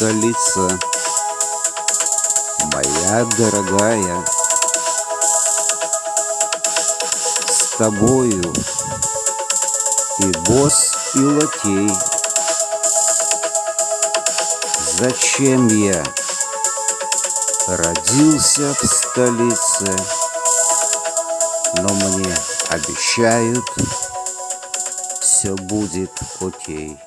Столица моя дорогая. С тобою и босс, и лакей. Зачем я родился в столице, но мне обещают, все будет окей.